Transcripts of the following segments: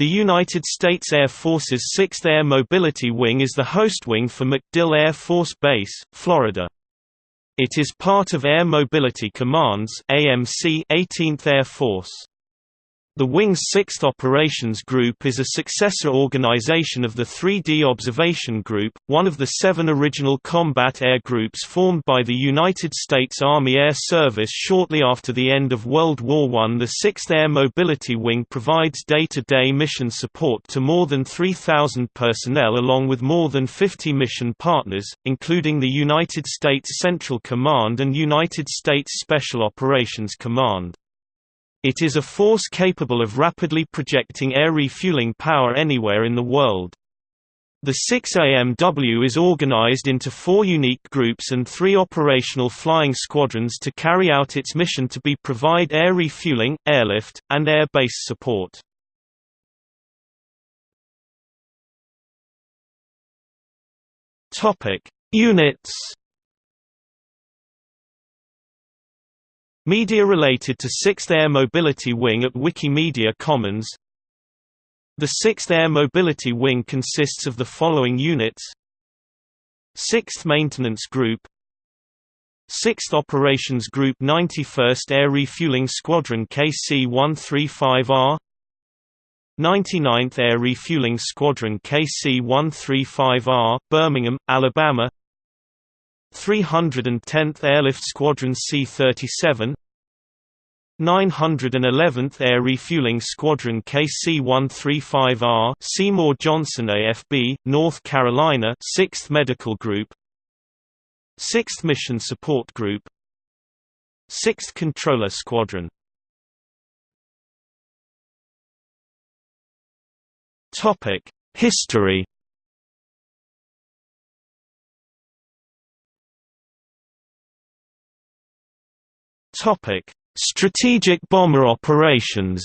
The United States Air Force's 6th Air Mobility Wing is the host wing for MacDill Air Force Base, Florida. It is part of Air Mobility Command's AMC 18th Air Force. The Wing's 6th Operations Group is a successor organization of the 3D Observation Group, one of the seven original combat air groups formed by the United States Army Air Service shortly after the end of World War I. The 6th Air Mobility Wing provides day-to-day -day mission support to more than 3,000 personnel along with more than 50 mission partners, including the United States Central Command and United States Special Operations Command. It is a force capable of rapidly projecting air refueling power anywhere in the world. The 6AMW is organized into four unique groups and three operational flying squadrons to carry out its mission to be provide air refueling, airlift, and air base support. Units Media related to 6th Air Mobility Wing at Wikimedia Commons. The 6th Air Mobility Wing consists of the following units. 6th Maintenance Group. 6th Operations Group 91st Air Refueling Squadron KC-135R 99th Air Refueling Squadron KC-135R, Birmingham, Alabama 310th Airlift Squadron C-37 911th Air Refueling Squadron KC-135R Seymour Johnson AFB, North Carolina 6th Medical Group 6th Mission Support Group 6th Comptroller Squadron. History Topic: Strategic bomber operations.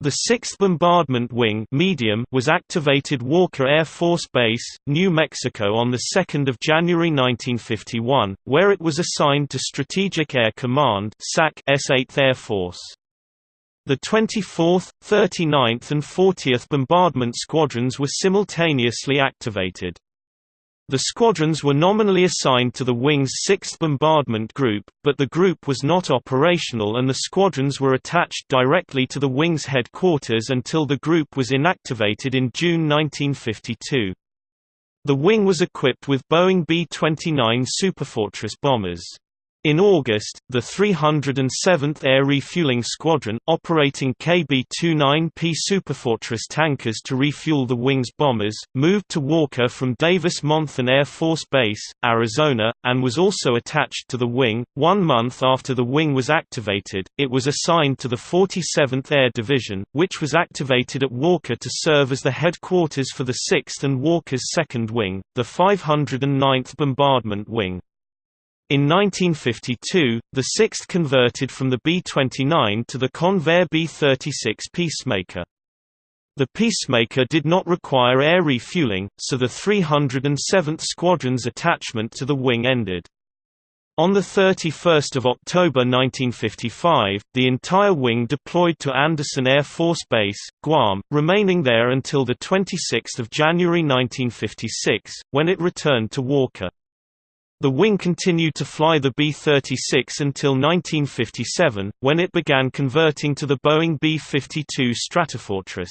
The 6th Bombardment Wing medium was activated Walker Air Force Base, New Mexico on 2 January 1951, where it was assigned to Strategic Air Command S-8th Air Force. The 24th, 39th and 40th Bombardment Squadrons were simultaneously activated. The squadrons were nominally assigned to the Wing's 6th Bombardment Group, but the group was not operational and the squadrons were attached directly to the Wing's headquarters until the group was inactivated in June 1952. The Wing was equipped with Boeing B-29 Superfortress bombers. In August, the 307th Air Refueling Squadron, operating KB-29P Superfortress tankers to refuel the Wing's bombers, moved to Walker from Davis-Monthan Air Force Base, Arizona, and was also attached to the Wing. One month after the Wing was activated, it was assigned to the 47th Air Division, which was activated at Walker to serve as the headquarters for the 6th and Walker's 2nd Wing, the 509th Bombardment Wing. In 1952, the 6th converted from the B-29 to the Convair B-36 Peacemaker. The Peacemaker did not require air refueling, so the 307th Squadron's attachment to the wing ended. On 31 October 1955, the entire wing deployed to Andersen Air Force Base, Guam, remaining there until 26 January 1956, when it returned to Walker. The wing continued to fly the B-36 until 1957, when it began converting to the Boeing B-52 Stratofortress.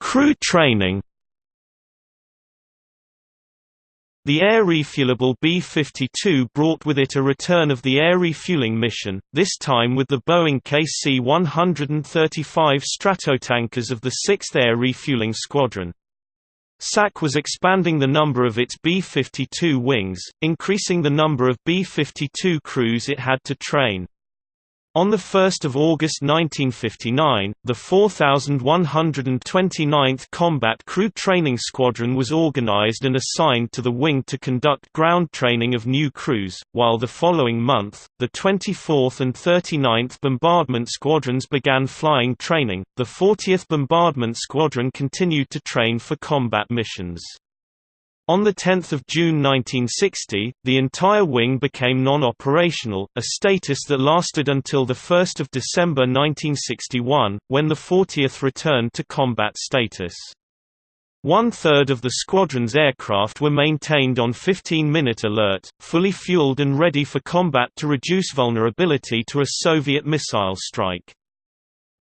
Crew training The air refuelable B-52 brought with it a return of the air refueling mission, this time with the Boeing KC-135 Stratotankers of the 6th Air Refueling Squadron. SAC was expanding the number of its B-52 wings, increasing the number of B-52 crews it had to train. On 1 August 1959, the 4,129th Combat Crew Training Squadron was organized and assigned to the wing to conduct ground training of new crews, while the following month, the 24th and 39th Bombardment Squadrons began flying training. The 40th Bombardment Squadron continued to train for combat missions. On 10 June 1960, the entire wing became non-operational, a status that lasted until 1 December 1961, when the 40th returned to combat status. One-third of the squadron's aircraft were maintained on 15-minute alert, fully fueled and ready for combat to reduce vulnerability to a Soviet missile strike.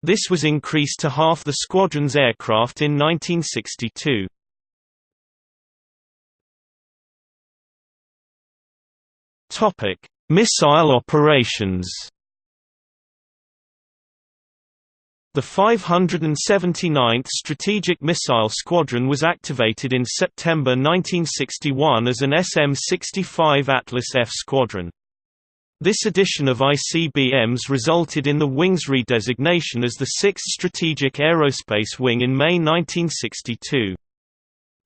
This was increased to half the squadron's aircraft in 1962. Topic: Missile operations. The 579th Strategic Missile Squadron was activated in September 1961 as an SM-65 Atlas F squadron. This addition of ICBMs resulted in the wing's redesignation as the 6th Strategic Aerospace Wing in May 1962.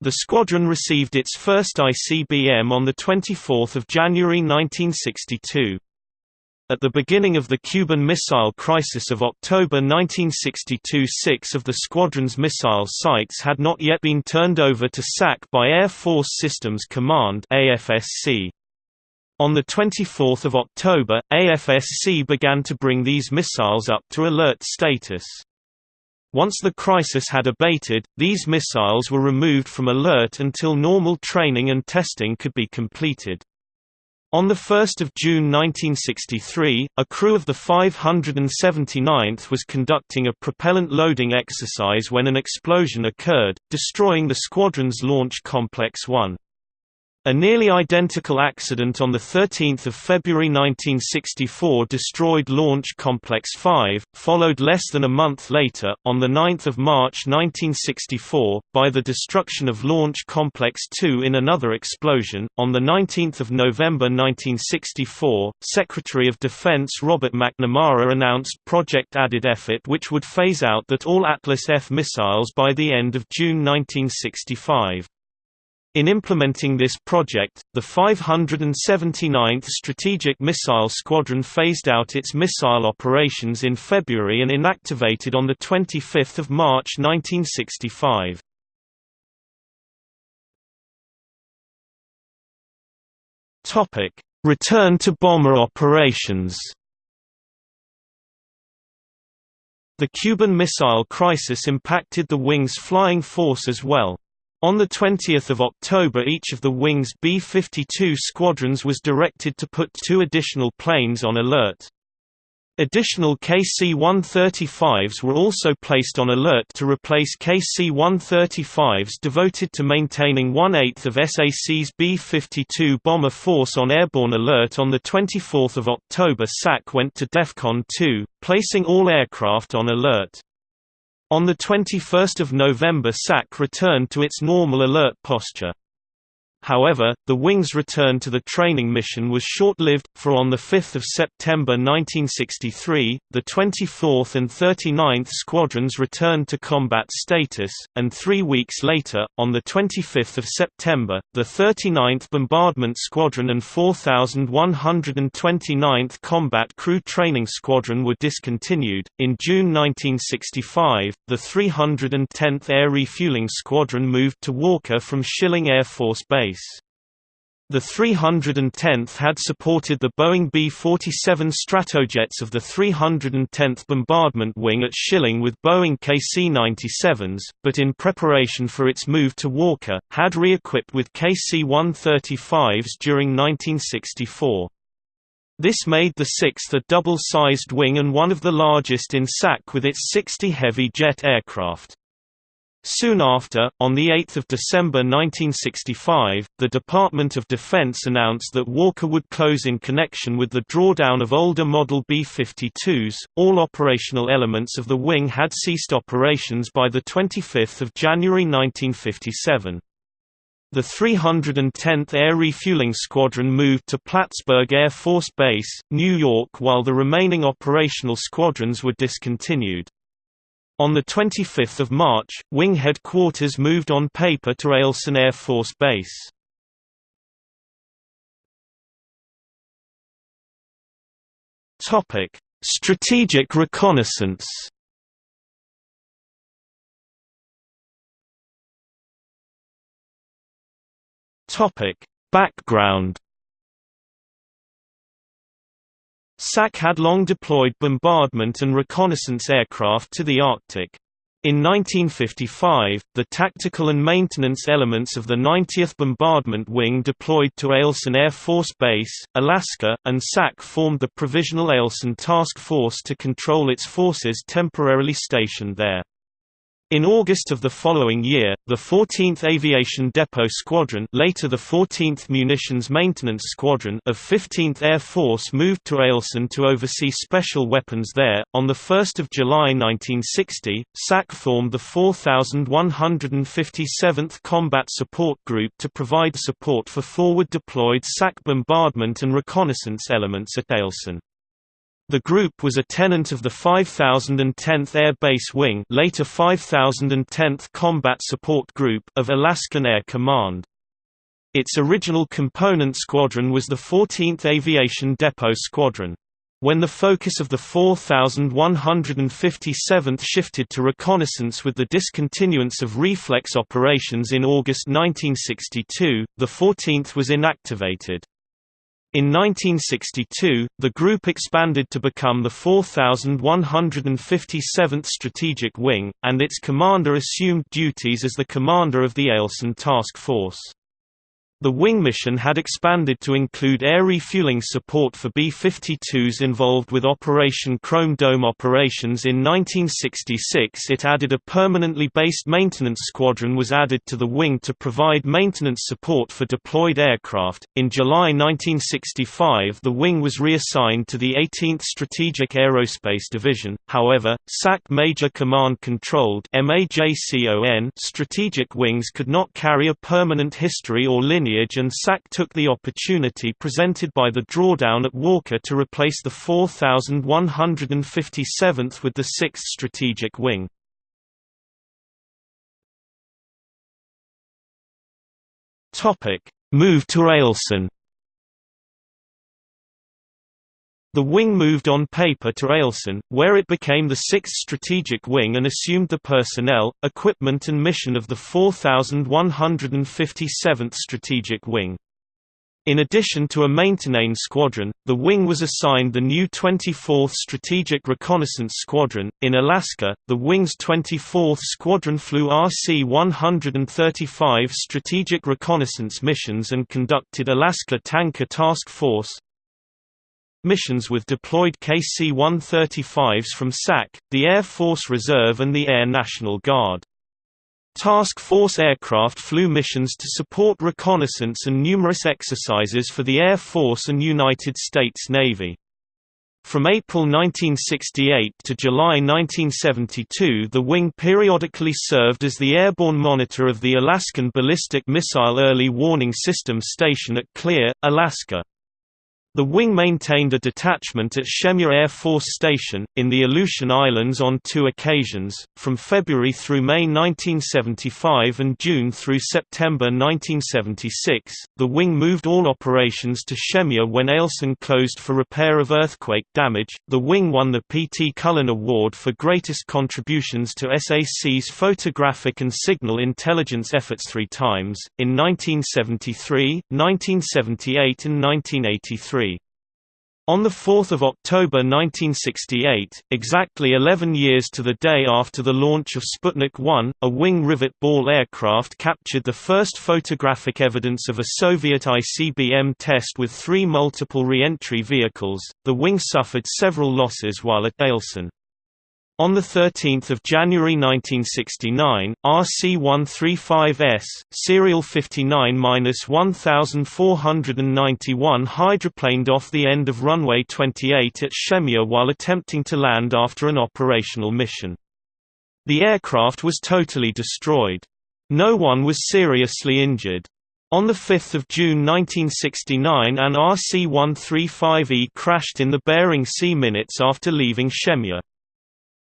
The squadron received its first ICBM on 24 January 1962. At the beginning of the Cuban Missile Crisis of October 1962 six of the squadron's missile sites had not yet been turned over to SAC by Air Force Systems Command. On 24 October, AFSC began to bring these missiles up to alert status. Once the crisis had abated, these missiles were removed from alert until normal training and testing could be completed. On 1 June 1963, a crew of the 579th was conducting a propellant loading exercise when an explosion occurred, destroying the squadron's launch Complex 1. A nearly identical accident on 13 February 1964 destroyed Launch Complex 5, followed less than a month later, on 9 March 1964, by the destruction of Launch Complex 2 in another explosion. On 19 November 1964, Secretary of Defense Robert McNamara announced Project Added Effort which would phase out that all Atlas F missiles by the end of June 1965. In implementing this project, the 579th Strategic Missile Squadron phased out its missile operations in February and inactivated on 25 March 1965. Return to bomber operations The Cuban Missile Crisis impacted the wing's flying force as well. On 20 October each of the Wing's B-52 squadrons was directed to put two additional planes on alert. Additional KC-135s were also placed on alert to replace KC-135s devoted to maintaining one-eighth of SAC's B-52 bomber force on airborne alert on 24 October SAC went to DEFCON 2, placing all aircraft on alert. On 21 November SAC returned to its normal alert posture. However, the Wing's return to the training mission was short-lived, for on 5 September 1963, the 24th and 39th Squadrons returned to combat status, and three weeks later, on 25 September, the 39th Bombardment Squadron and 4129th Combat Crew Training Squadron were discontinued. In June 1965, the 310th Air Refueling Squadron moved to Walker from Schilling Air Force Base base. The 310th had supported the Boeing B-47 Stratojets of the 310th Bombardment Wing at Schilling with Boeing KC-97s, but in preparation for its move to Walker, had re-equipped with KC-135s during 1964. This made the 6th a double-sized wing and one of the largest in SAC with its 60 heavy jet aircraft. Soon after, on 8 December 1965, the Department of Defense announced that Walker would close in connection with the drawdown of older Model B-52s. All operational elements of the wing had ceased operations by 25 January 1957. The 310th Air Refueling Squadron moved to Plattsburgh Air Force Base, New York while the remaining operational squadrons were discontinued. On 25 March, Wing headquarters moved on paper to Eielson Air Force Base. Strategic reconnaissance Background SAC had long deployed bombardment and reconnaissance aircraft to the Arctic. In 1955, the tactical and maintenance elements of the 90th Bombardment Wing deployed to Eielson Air Force Base, Alaska, and SAC formed the Provisional Eielson Task Force to control its forces temporarily stationed there. In August of the following year, the 14th Aviation Depot Squadron later the 14th Munitions Maintenance Squadron of 15th Air Force moved to Eielson to oversee special weapons there. On 1 July 1960, SAC formed the 4157th Combat Support Group to provide support for forward deployed SAC bombardment and reconnaissance elements at Eielson. The group was a tenant of the 5010th Air Base Wing later 5010th Combat Support Group of Alaskan Air Command. Its original component squadron was the 14th Aviation Depot Squadron. When the focus of the 4157th shifted to reconnaissance with the discontinuance of reflex operations in August 1962, the 14th was inactivated. In 1962, the group expanded to become the 4157th Strategic Wing, and its commander assumed duties as the commander of the Eielson Task Force. The wing mission had expanded to include air refueling support for B-52s involved with Operation Chrome Dome operations in 1966 it added a permanently based maintenance squadron was added to the wing to provide maintenance support for deployed aircraft. In July 1965 the wing was reassigned to the 18th Strategic Aerospace Division, however, SAC Major Command Controlled strategic wings could not carry a permanent history or lineage lineage and SAC took the opportunity presented by the drawdown at Walker to replace the 4157th with the 6th Strategic Wing. Move to Eielson The wing moved on paper to Eielson, where it became the 6th Strategic Wing and assumed the personnel, equipment and mission of the 4157th Strategic Wing. In addition to a maintenance squadron, the wing was assigned the new 24th Strategic Reconnaissance Squadron. In Alaska, the wing's 24th Squadron flew RC 135 strategic reconnaissance missions and conducted Alaska Tanker Task Force, missions with deployed KC-135s from SAC, the Air Force Reserve and the Air National Guard. Task Force aircraft flew missions to support reconnaissance and numerous exercises for the Air Force and United States Navy. From April 1968 to July 1972 the wing periodically served as the airborne monitor of the Alaskan Ballistic Missile Early Warning System Station at Clear, Alaska. The wing maintained a detachment at Shemya Air Force Station, in the Aleutian Islands on two occasions, from February through May 1975 and June through September 1976. The wing moved all operations to Shemya when Eielson closed for repair of earthquake damage. The wing won the P.T. Cullen Award for greatest contributions to SAC's photographic and signal intelligence efforts three times, in 1973, 1978, and 1983. On 4 October 1968, exactly 11 years to the day after the launch of Sputnik 1, a wing rivet ball aircraft captured the first photographic evidence of a Soviet ICBM test with three multiple re-entry vehicles. The wing suffered several losses while at Eielson. On 13 January 1969, RC-135S, serial 59-1491 hydroplaned off the end of runway 28 at Shemya while attempting to land after an operational mission. The aircraft was totally destroyed. No one was seriously injured. On 5 June 1969 an RC-135E crashed in the Bering Sea minutes after leaving Shemya.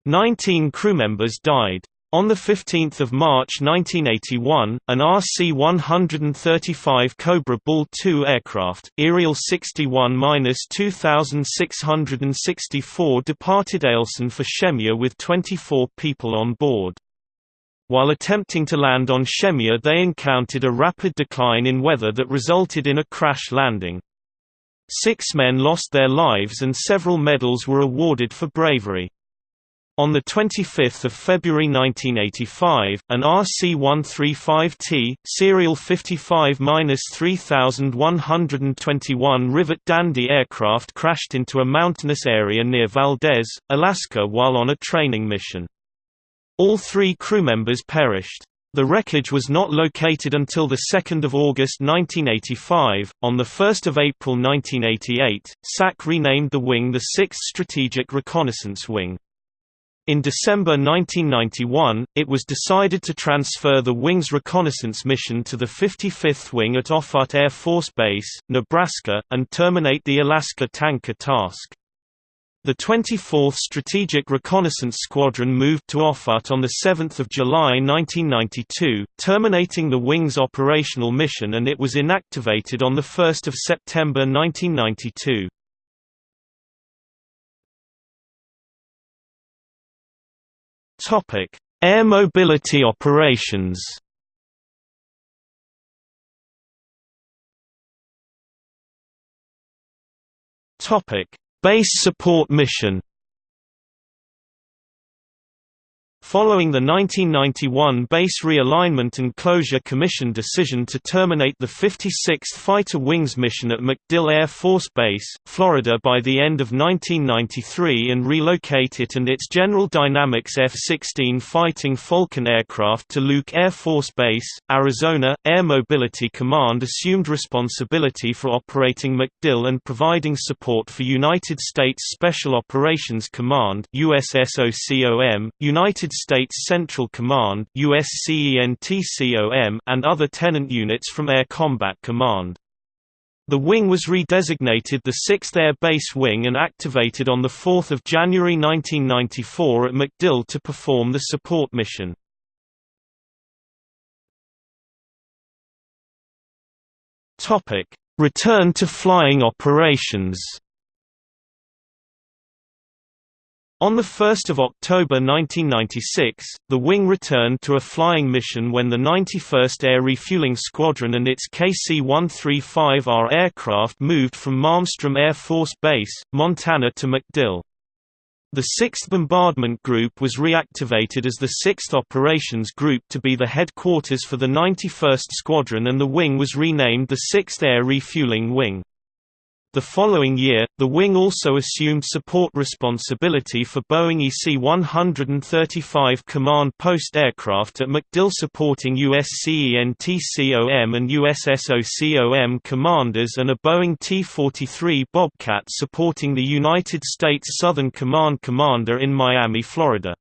Nineteen crewmembers died. On 15 March 1981, an RC-135 Cobra Ball II aircraft, Aerial 61-2664 departed Eielson for Shemya with 24 people on board. While attempting to land on Shemya they encountered a rapid decline in weather that resulted in a crash landing. Six men lost their lives and several medals were awarded for bravery. On 25 February 1985, an RC-135T, serial 55-3121 Rivet Dandy aircraft crashed into a mountainous area near Valdez, Alaska while on a training mission. All three crew members perished. The wreckage was not located until 2 August 1985. On 1 April 1988, SAC renamed the wing the 6th Strategic Reconnaissance Wing. In December 1991, it was decided to transfer the wing's reconnaissance mission to the 55th Wing at Offutt Air Force Base, Nebraska, and terminate the Alaska tanker task. The 24th Strategic Reconnaissance Squadron moved to Offutt on 7 July 1992, terminating the wing's operational mission and it was inactivated on 1 September 1992. Topic: Air mobility operations. Topic: Base support mission. Following the 1991 Base Realignment and Closure Commission decision to terminate the 56th Fighter Wings mission at MacDill Air Force Base, Florida by the end of 1993 and relocate it and its General Dynamics F-16 Fighting Falcon aircraft to Luke Air Force Base, Arizona, Air Mobility Command assumed responsibility for operating MacDill and providing support for United States Special Operations Command USSOCOM, United States Central Command and other tenant units from Air Combat Command. The wing was redesignated the 6th Air Base Wing and activated on 4 January 1994 at MacDill to perform the support mission. Return to flying operations On 1 October 1996, the wing returned to a flying mission when the 91st Air Refueling Squadron and its KC-135R aircraft moved from Malmstrom Air Force Base, Montana to MacDill. The 6th Bombardment Group was reactivated as the 6th Operations Group to be the headquarters for the 91st Squadron and the wing was renamed the 6th Air Refueling Wing. The following year, the wing also assumed support responsibility for Boeing EC-135 command post aircraft at MacDill supporting USCENTCOM and USSOCOM commanders and a Boeing T-43 Bobcat supporting the United States Southern Command commander in Miami, Florida.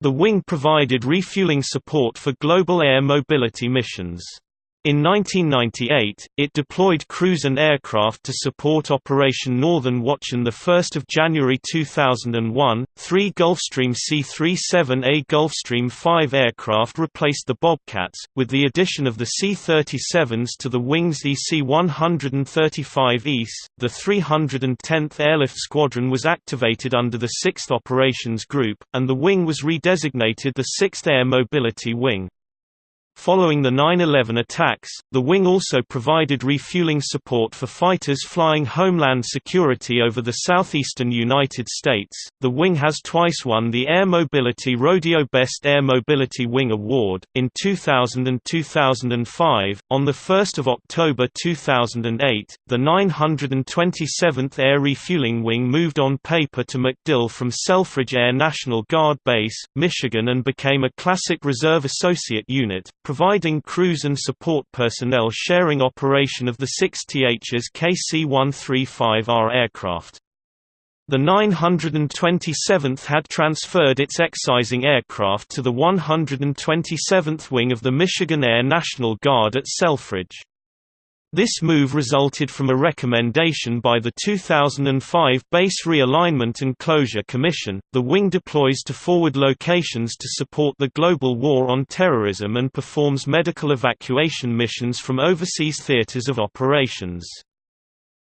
The wing provided refueling support for global air mobility missions. In 1998, it deployed crews and aircraft to support Operation Northern Watch and 1 January 2001, three Gulfstream C-37A Gulfstream 5 aircraft replaced the Bobcats, with the addition of the C-37s to the wing's EC-135 East. The 310th Airlift Squadron was activated under the 6th Operations Group, and the wing was redesignated the 6th Air Mobility Wing. Following the 9-11 attacks, the wing also provided refueling support for fighters flying Homeland Security over the southeastern United States. The wing has twice won the Air Mobility Rodeo Best Air Mobility Wing Award, in 2000 and 2005. On 1 October 2008, the 927th Air Refueling Wing moved on paper to MacDill from Selfridge Air National Guard Base, Michigan and became a Classic Reserve Associate Unit, providing crews and support personnel sharing operation of the 6TH's KC-135R aircraft. The 927th had transferred its excising aircraft to the 127th Wing of the Michigan Air National Guard at Selfridge. This move resulted from a recommendation by the 2005 Base Realignment and Closure Commission. The wing deploys to forward locations to support the global war on terrorism and performs medical evacuation missions from overseas theaters of operations.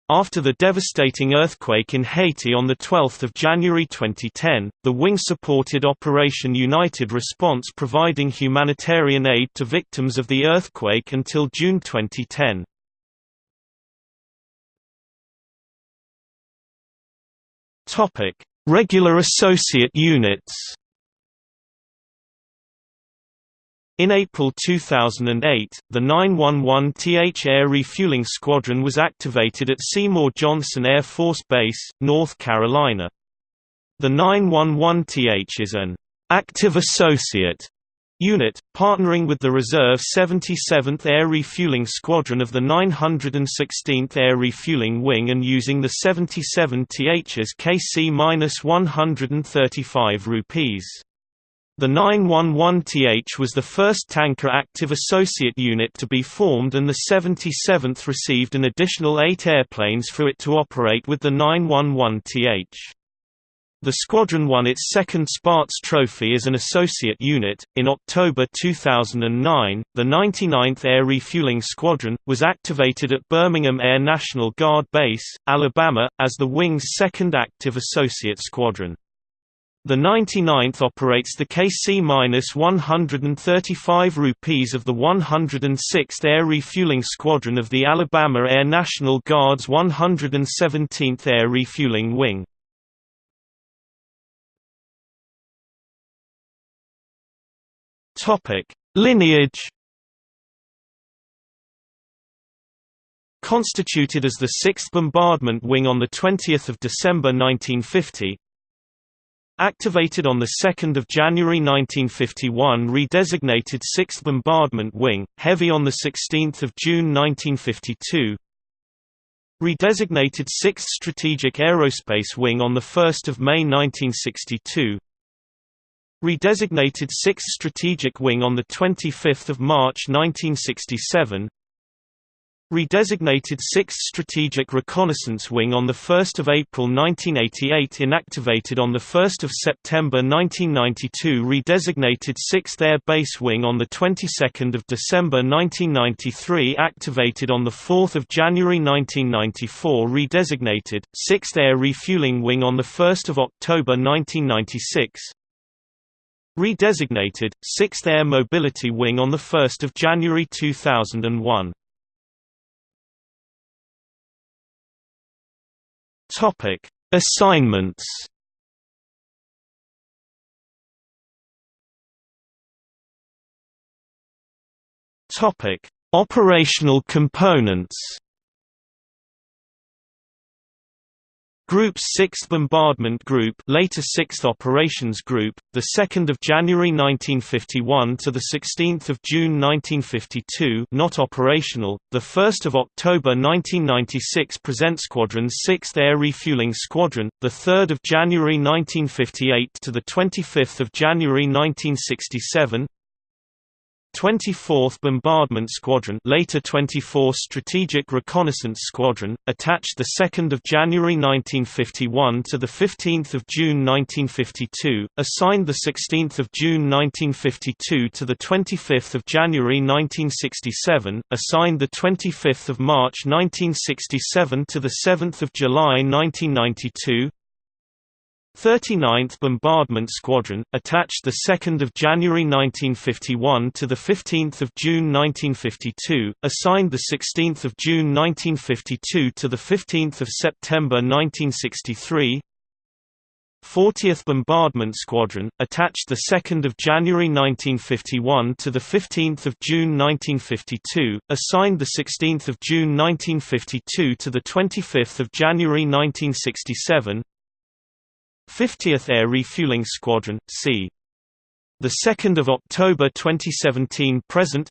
After the devastating earthquake in Haiti on 12 January 2010, the wing supported Operation Unified Response providing humanitarian aid to victims of the earthquake until June 2010. Regular associate units In April 2008, the 911th Air Refueling Squadron was activated at Seymour Johnson Air Force Base, North Carolina. The 911th is an active associate unit, partnering with the reserve 77th Air Refueling Squadron of the 916th Air Refueling Wing and using the 77th's KC-135Rs. The 911th was the first tanker active associate unit to be formed and the 77th received an additional eight airplanes for it to operate with the 911th. The squadron won its second Spaatz Trophy as an associate unit. In October 2009, the 99th Air Refueling Squadron was activated at Birmingham Air National Guard Base, Alabama, as the wing's second active associate squadron. The 99th operates the KC-135Rs of the 106th Air Refueling Squadron of the Alabama Air National Guard's 117th Air Refueling Wing. Lineage Constituted as the 6th Bombardment Wing on 20 December 1950, Activated on 2 January 1951 redesignated 6th Bombardment Wing, Heavy on 16 June 1952 Redesignated 6th Strategic Aerospace Wing on 1 May 1962 Redesignated 6th Strategic Wing on 25 March 1967 Redesignated 6th Strategic Reconnaissance Wing on 1 April 1988 inactivated on 1 September 1992 Redesignated 6th Air Base Wing on the 22nd of December 1993 activated on 4 January 1994 Redesignated, 6th Air Refueling Wing on 1 October 1996 Redesignated, 6th Air Mobility Wing on 1 January 2001 Topic: Assignments. Topic: Operational components. Group's 6th Bombardment Group, later 6th Operations Group, the 2nd of January 1951 to the 16th of June 1952, not operational. The 1st of October 1996 present Squadron's 6th Air Refueling Squadron, the 3rd of January 1958 to the 25th of January 1967. 24th Bombardment Squadron later 24th Strategic Reconnaissance Squadron, attached 2 January 1951 to 15 June 1952, assigned 16 June 1952 to 25 January 1967, assigned 25 March 1967 to 7 July 1992, 39th Bombardment Squadron, attached 2 January 1951 to 15 June 1952, assigned 16 June 1952 to 15 September 1963 40th Bombardment Squadron, attached 2 January 1951 to 15 June 1952, assigned 16 June 1952 to 25 January 1967 50th Air Refueling Squadron, c. The 2nd of October 2017 present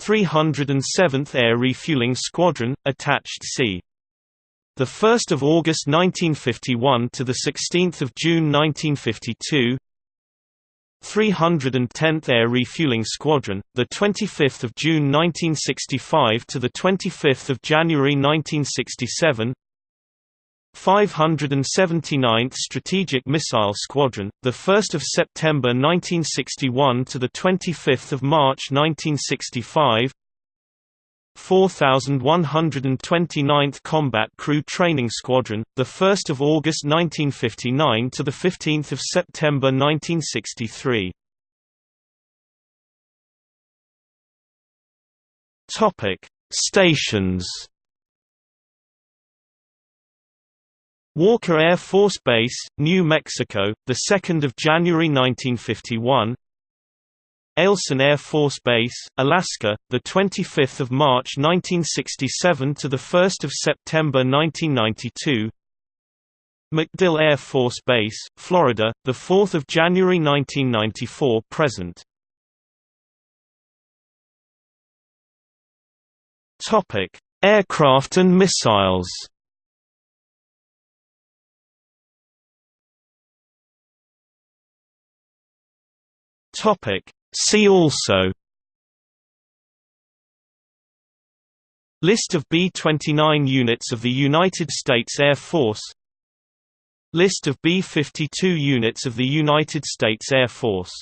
307th Air Refueling Squadron, attached c. The 1st of August 1951 to the 16th of June 1952. 310th Air Refueling Squadron, the 25th of June 1965 to the 25th of January 1967. 579th Strategic Missile Squadron, the 1st of September 1961 to the 25th of March 1965. 4129th Combat Crew Training Squadron, 1 August 1959 to 15 September 1963. Topic: Stations Walker Air Force Base, New Mexico, the 2nd of January 1951. Eielson Air Force Base, Alaska, the 25th of March 1967 to the 1st of September 1992. MacDill Air Force Base, Florida, the 4th of January 1994 present. Topic: Aircraft and missiles. Topic. See also List of B-29 units of the United States Air Force List of B-52 units of the United States Air Force